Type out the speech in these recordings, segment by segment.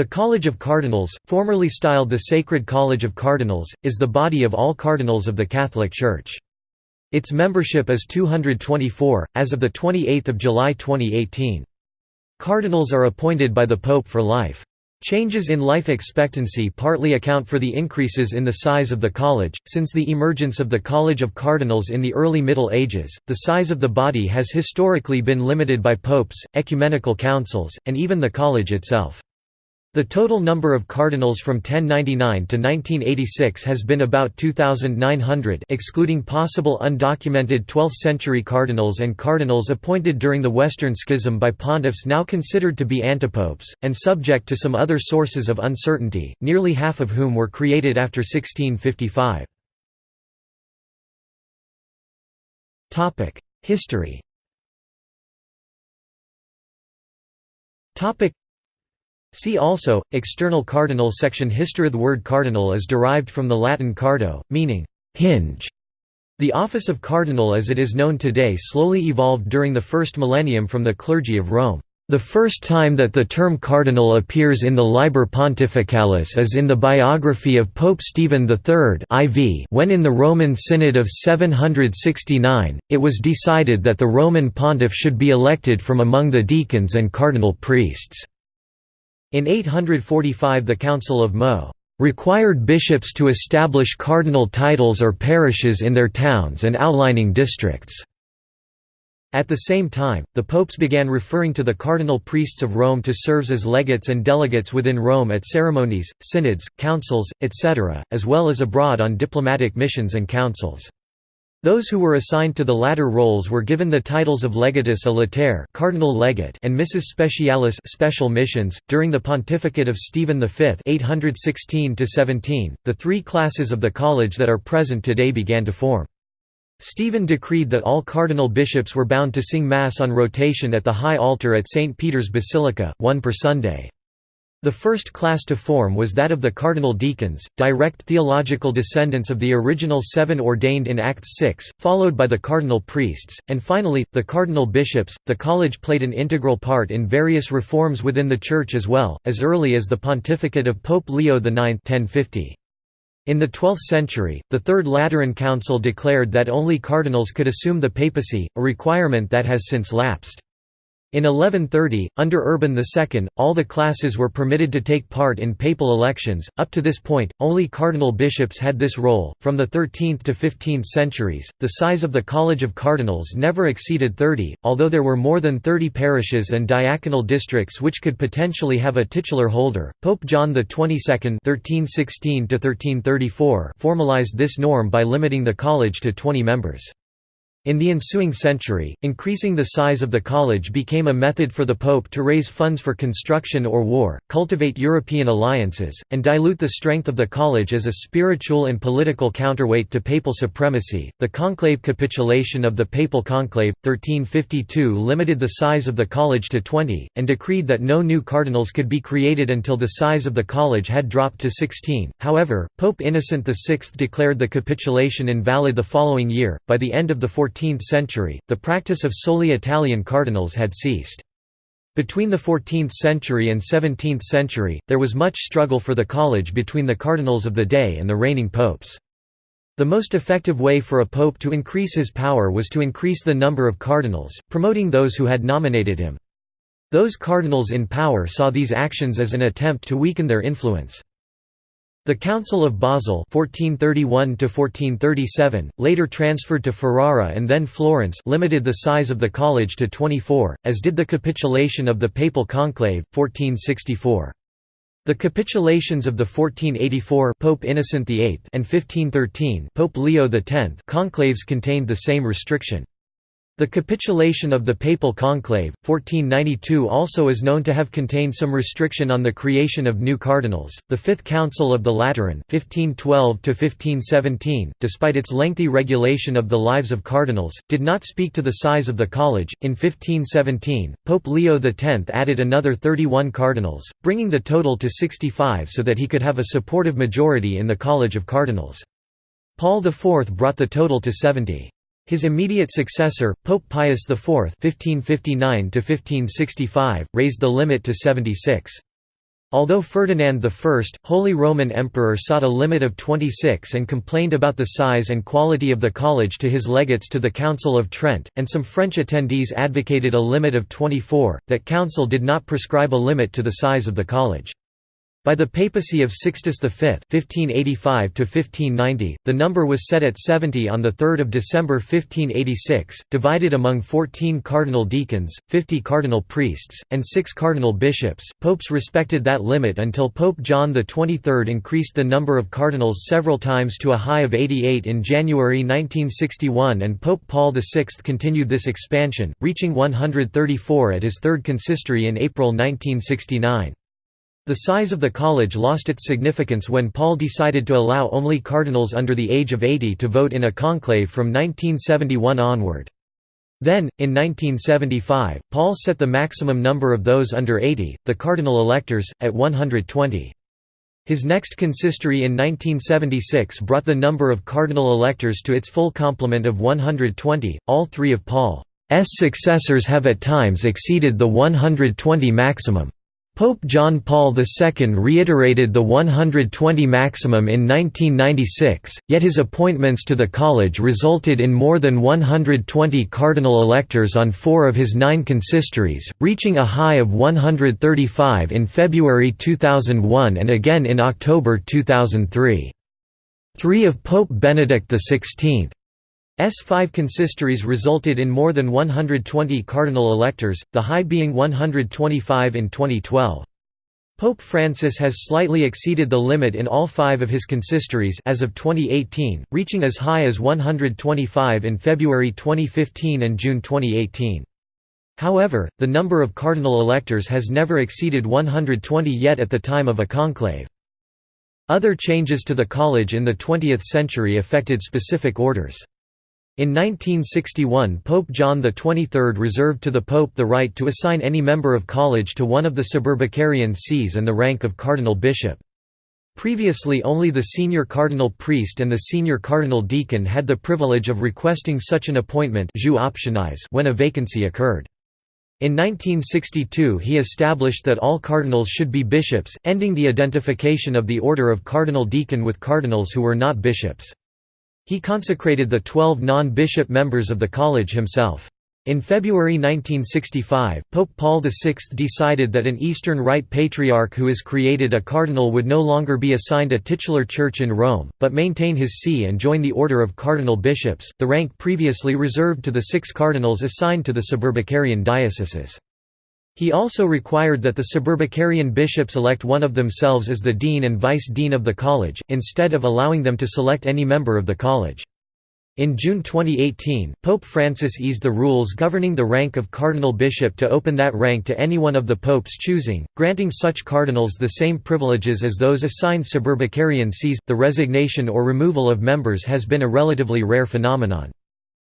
The College of Cardinals, formerly styled the Sacred College of Cardinals, is the body of all cardinals of the Catholic Church. Its membership is 224, as of 28 July 2018. Cardinals are appointed by the Pope for life. Changes in life expectancy partly account for the increases in the size of the college. Since the emergence of the College of Cardinals in the early Middle Ages, the size of the body has historically been limited by popes, ecumenical councils, and even the college itself. The total number of cardinals from 1099 to 1986 has been about 2,900 excluding possible undocumented 12th-century cardinals and cardinals appointed during the Western Schism by pontiffs now considered to be antipopes, and subject to some other sources of uncertainty, nearly half of whom were created after 1655. History See also, external cardinal section History The word cardinal is derived from the Latin cardo, meaning hinge. The office of cardinal as it is known today slowly evolved during the first millennium from the clergy of Rome. The first time that the term cardinal appears in the Liber Pontificalis is in the biography of Pope Stephen III IV when in the Roman Synod of 769, it was decided that the Roman pontiff should be elected from among the deacons and cardinal priests. In 845 the Council of Meaux required bishops to establish cardinal titles or parishes in their towns and outlining districts. At the same time, the popes began referring to the cardinal priests of Rome to serve as legates and delegates within Rome at ceremonies, synods, councils, etc., as well as abroad on diplomatic missions and councils. Those who were assigned to the latter roles were given the titles of legatus a cardinal legate and missus specialis special missions. During the pontificate of Stephen V 816 17) the three classes of the college that are present today began to form. Stephen decreed that all cardinal bishops were bound to sing Mass on rotation at the high altar at St. Peter's Basilica, one per Sunday. The first class to form was that of the cardinal deacons, direct theological descendants of the original seven ordained in Acts 6, followed by the cardinal priests, and finally, the cardinal bishops. The college played an integral part in various reforms within the Church as well, as early as the pontificate of Pope Leo IX 1050. In the 12th century, the Third Lateran Council declared that only cardinals could assume the papacy, a requirement that has since lapsed. In 1130, under Urban II, all the classes were permitted to take part in papal elections. Up to this point, only cardinal bishops had this role. From the 13th to 15th centuries, the size of the College of Cardinals never exceeded 30, although there were more than 30 parishes and diaconal districts which could potentially have a titular holder. Pope John XXII (1316–1334) formalized this norm by limiting the college to 20 members. In the ensuing century, increasing the size of the college became a method for the Pope to raise funds for construction or war, cultivate European alliances, and dilute the strength of the college as a spiritual and political counterweight to papal supremacy. The conclave capitulation of the Papal Conclave, 1352, limited the size of the college to 20, and decreed that no new cardinals could be created until the size of the college had dropped to 16. However, Pope Innocent VI declared the capitulation invalid the following year. By the end of the 14th 14th century, the practice of solely Italian cardinals had ceased. Between the 14th century and 17th century, there was much struggle for the college between the cardinals of the day and the reigning popes. The most effective way for a pope to increase his power was to increase the number of cardinals, promoting those who had nominated him. Those cardinals in power saw these actions as an attempt to weaken their influence. The Council of Basel 1431 later transferred to Ferrara and then Florence limited the size of the college to 24, as did the capitulation of the Papal Conclave, 1464. The capitulations of the 1484 Pope Innocent VIII and 1513 Pope Leo X conclaves contained the same restriction. The capitulation of the Papal Conclave, 1492 also is known to have contained some restriction on the creation of new cardinals. The Fifth Council of the Lateran 1512 despite its lengthy regulation of the lives of cardinals, did not speak to the size of the college. In 1517, Pope Leo X added another 31 cardinals, bringing the total to 65 so that he could have a supportive majority in the College of Cardinals. Paul IV brought the total to 70. His immediate successor, Pope Pius IV (1559–1565), raised the limit to 76. Although Ferdinand I, Holy Roman Emperor sought a limit of 26 and complained about the size and quality of the college to his legates to the Council of Trent, and some French attendees advocated a limit of 24, that council did not prescribe a limit to the size of the college. By the papacy of Sixtus V (1585–1590), the number was set at 70 on the 3rd of December 1586, divided among 14 cardinal deacons, 50 cardinal priests, and 6 cardinal bishops. Popes respected that limit until Pope John XXIII increased the number of cardinals several times to a high of 88 in January 1961, and Pope Paul VI continued this expansion, reaching 134 at his third consistory in April 1969. The size of the college lost its significance when Paul decided to allow only cardinals under the age of 80 to vote in a conclave from 1971 onward. Then, in 1975, Paul set the maximum number of those under 80, the cardinal electors, at 120. His next consistory in 1976 brought the number of cardinal electors to its full complement of 120. All three of Paul's successors have at times exceeded the 120 maximum. Pope John Paul II reiterated the 120 maximum in 1996, yet his appointments to the college resulted in more than 120 cardinal electors on four of his nine consistories, reaching a high of 135 in February 2001 and again in October 2003. Three of Pope Benedict XVI S5 consistories resulted in more than 120 cardinal electors, the high being 125 in 2012. Pope Francis has slightly exceeded the limit in all five of his consistories as of 2018, reaching as high as 125 in February 2015 and June 2018. However, the number of cardinal electors has never exceeded 120 yet at the time of a conclave. Other changes to the college in the 20th century affected specific orders. In 1961 Pope John XXIII reserved to the Pope the right to assign any member of college to one of the suburbicarian sees and the rank of cardinal bishop. Previously only the senior cardinal priest and the senior cardinal deacon had the privilege of requesting such an appointment when a vacancy occurred. In 1962 he established that all cardinals should be bishops, ending the identification of the order of cardinal deacon with cardinals who were not bishops. He consecrated the twelve non-bishop members of the college himself. In February 1965, Pope Paul VI decided that an Eastern Rite Patriarch who is created a cardinal would no longer be assigned a titular church in Rome, but maintain his see and join the order of cardinal bishops, the rank previously reserved to the six cardinals assigned to the suburbicarian dioceses. He also required that the suburbicarian bishops elect one of themselves as the dean and vice-dean of the college, instead of allowing them to select any member of the college. In June 2018, Pope Francis eased the rules governing the rank of cardinal bishop to open that rank to anyone of the pope's choosing, granting such cardinals the same privileges as those assigned suburbicarian sees. The resignation or removal of members has been a relatively rare phenomenon.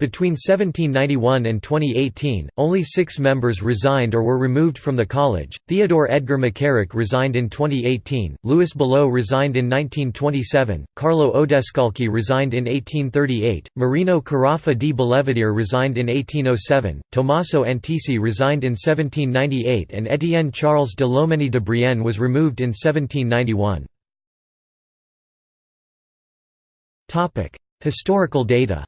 Between 1791 and 2018, only six members resigned or were removed from the college. Theodore Edgar McCarrick resigned in 2018, Louis Billot resigned in 1927, Carlo Odescalchi resigned in 1838, Marino Carafa di Belvedere resigned in 1807, Tommaso Antici resigned in 1798, and Étienne Charles de Lomenie de Brienne was removed in 1791. Historical data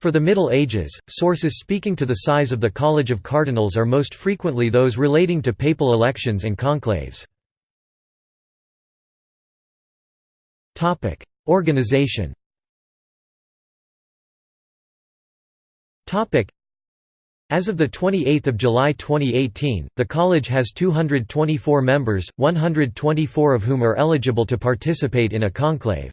For the Middle Ages, sources speaking to the size of the College of Cardinals are most frequently those relating to papal elections and conclaves. Organization as of 28 July 2018, the college has 224 members, 124 of whom are eligible to participate in a conclave.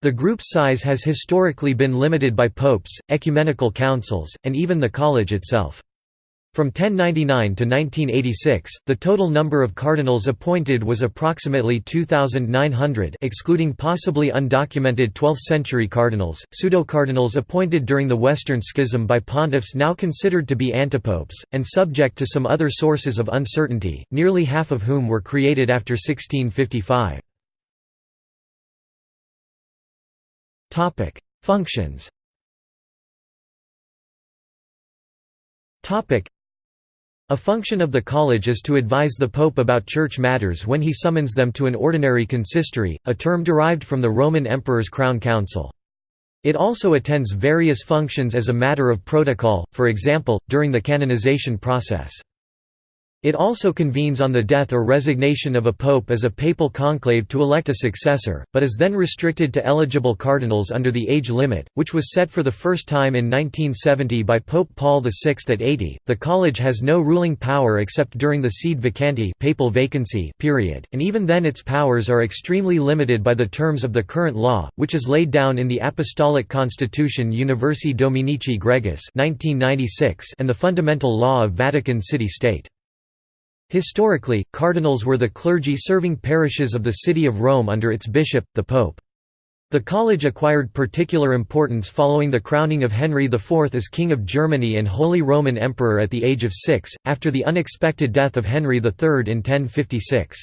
The group's size has historically been limited by popes, ecumenical councils, and even the college itself. From 1099 to 1986, the total number of cardinals appointed was approximately 2,900 excluding possibly undocumented 12th-century cardinals, pseudo-cardinals appointed during the Western Schism by pontiffs now considered to be antipopes, and subject to some other sources of uncertainty, nearly half of whom were created after 1655. Topic: Functions. Topic: A function of the college is to advise the pope about church matters when he summons them to an ordinary consistory, a term derived from the Roman emperor's crown council. It also attends various functions as a matter of protocol, for example, during the canonization process. It also convenes on the death or resignation of a pope as a papal conclave to elect a successor, but is then restricted to eligible cardinals under the age limit, which was set for the first time in 1970 by Pope Paul VI at 80. The college has no ruling power except during the sede vacante papal vacancy period, and even then its powers are extremely limited by the terms of the current law, which is laid down in the Apostolic Constitution Universi Dominici Gregis 1996 and the Fundamental Law of Vatican City-State. Historically, cardinals were the clergy serving parishes of the city of Rome under its bishop, the Pope. The college acquired particular importance following the crowning of Henry IV as King of Germany and Holy Roman Emperor at the age of six, after the unexpected death of Henry III in 1056.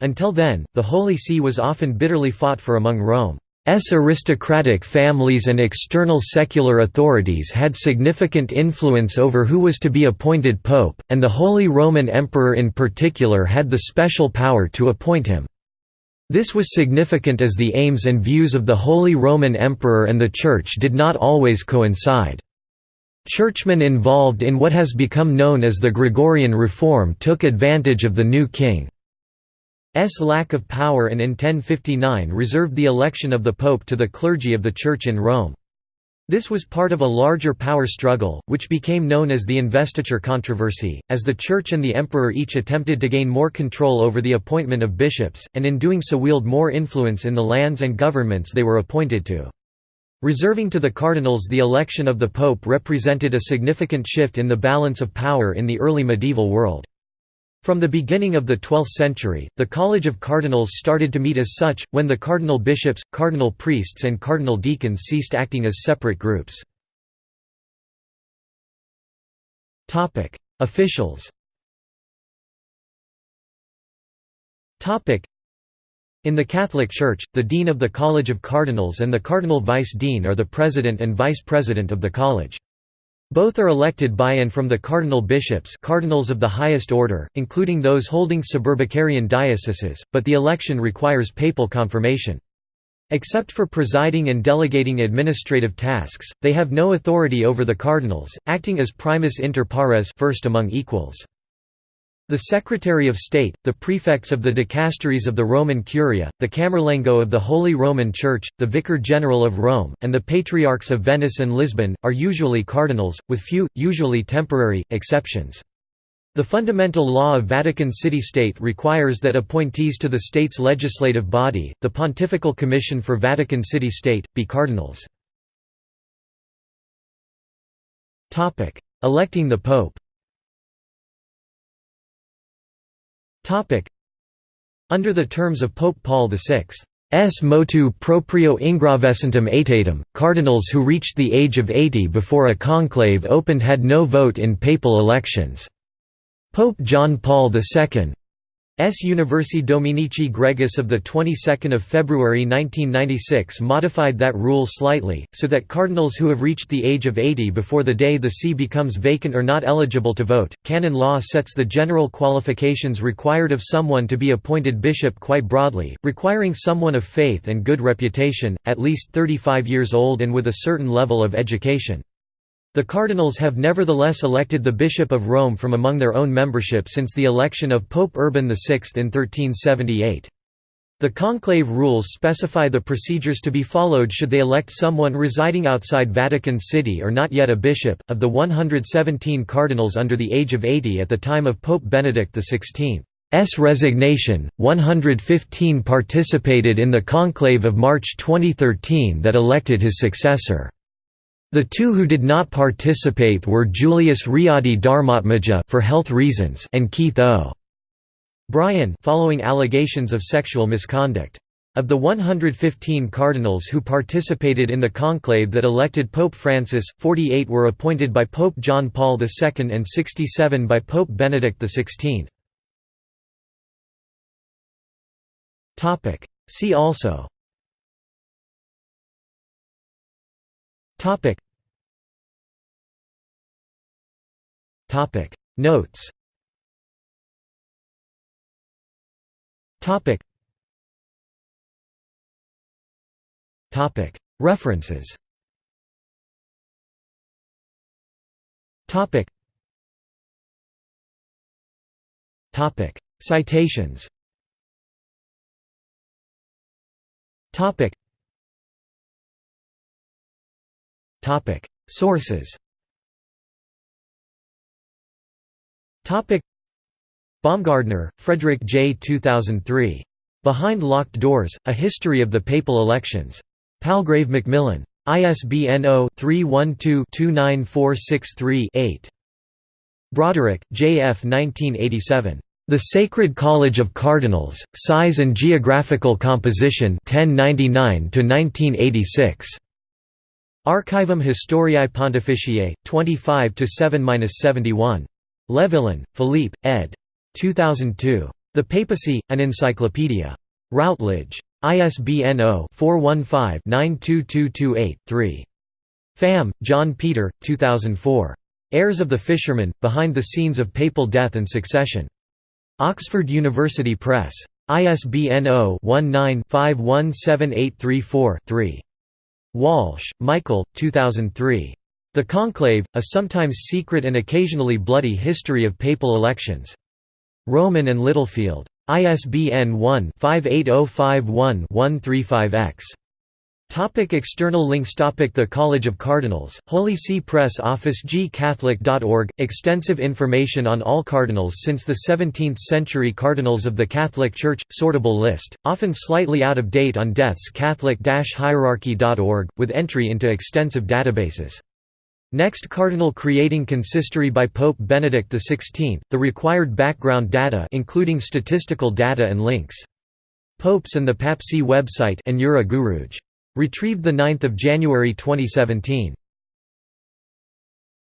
Until then, the Holy See was often bitterly fought for among Rome. S aristocratic families and external secular authorities had significant influence over who was to be appointed pope, and the Holy Roman Emperor in particular had the special power to appoint him. This was significant as the aims and views of the Holy Roman Emperor and the Church did not always coincide. Churchmen involved in what has become known as the Gregorian Reform took advantage of the new king. S lack of power and in 1059 reserved the election of the Pope to the clergy of the Church in Rome. This was part of a larger power struggle, which became known as the investiture controversy, as the Church and the Emperor each attempted to gain more control over the appointment of bishops, and in doing so wield more influence in the lands and governments they were appointed to. Reserving to the cardinals the election of the pope represented a significant shift in the balance of power in the early medieval world. From the beginning of the 12th century, the College of Cardinals started to meet as such, when the cardinal bishops, cardinal priests and cardinal deacons ceased acting as separate groups. Officials in the Catholic Church, the Dean of the College of Cardinals and the Cardinal Vice Dean are the President and Vice President of the College. Both are elected by and from the cardinal bishops cardinals of the highest order, including those holding suburbicarian dioceses, but the election requires papal confirmation. Except for presiding and delegating administrative tasks, they have no authority over the cardinals, acting as primus inter pares first among equals. The Secretary of State, the prefects of the dicasteries of the Roman Curia, the Camerlengo of the Holy Roman Church, the Vicar General of Rome, and the Patriarchs of Venice and Lisbon, are usually cardinals, with few, usually temporary, exceptions. The fundamental law of Vatican City-State requires that appointees to the state's legislative body, the Pontifical Commission for Vatican City-State, be cardinals. Electing the Pope Under the terms of Pope Paul VI's motu proprio ingravescentem aetatem, cardinals who reached the age of 80 before a conclave opened had no vote in papal elections. Pope John Paul II S. Universi Dominici Gregis of the 22nd February 1996 modified that rule slightly, so that cardinals who have reached the age of 80 before the day the see becomes vacant are not eligible to vote. Canon law sets the general qualifications required of someone to be appointed bishop quite broadly, requiring someone of faith and good reputation, at least 35 years old and with a certain level of education. The cardinals have nevertheless elected the Bishop of Rome from among their own membership since the election of Pope Urban VI in 1378. The conclave rules specify the procedures to be followed should they elect someone residing outside Vatican City or not yet a bishop. Of the 117 cardinals under the age of 80 at the time of Pope Benedict XVI's resignation, 115 participated in the conclave of March 2013 that elected his successor. The two who did not participate were Julius Riyadi Darmaatmadja for health reasons and Keith O. Bryan following allegations of sexual misconduct. Of the 115 cardinals who participated in the conclave that elected Pope Francis, 48 were appointed by Pope John Paul II and 67 by Pope Benedict XVI. See also Topic. Topic. Notes Topic. Topic. References Topic. Topic. Citations Sources Baumgartner, Frederick J. 2003. Behind Locked Doors, A History of the Papal Elections. Palgrave Macmillan. ISBN 0-312-29463-8. Broderick, J. F. 1987. The Sacred College of Cardinals, Size and Geographical Composition 1099–1986. Archivum Historiae Pontificiae, 25 7–71. Levillain, Philippe, ed. 2002. The Papacy, an Encyclopedia. Routledge. ISBN 0-415-92228-3. Pham, John Peter, 2004. Heirs of the Fisherman, Behind the Scenes of Papal Death and Succession. Oxford University Press. ISBN 0-19-517834-3. Walsh, Michael, 2003. The Conclave, A Sometimes Secret and Occasionally Bloody History of Papal Elections. Rowman and Littlefield. ISBN 1-58051-135-X. Topic external links Topic The College of Cardinals, Holy See Press Office gcatholic.org, extensive information on all cardinals since the 17th century Cardinals of the Catholic Church, sortable list, often slightly out of date on deaths catholic-hierarchy.org, with entry into extensive databases. Next Cardinal Creating Consistory by Pope Benedict XVI, the required background data including statistical data and links. Popes and the Papacy website Retrieved 9 January 2017.